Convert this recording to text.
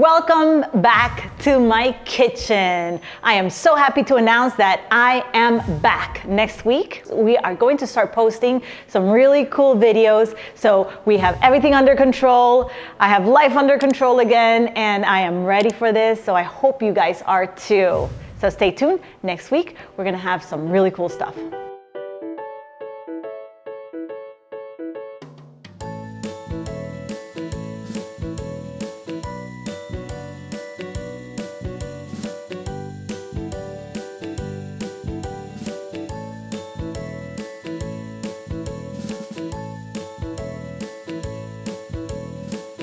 Welcome back to my kitchen. I am so happy to announce that I am back. Next week, we are going to start posting some really cool videos. So we have everything under control. I have life under control again, and I am ready for this. So I hope you guys are too. So stay tuned. Next week, we're gonna have some really cool stuff.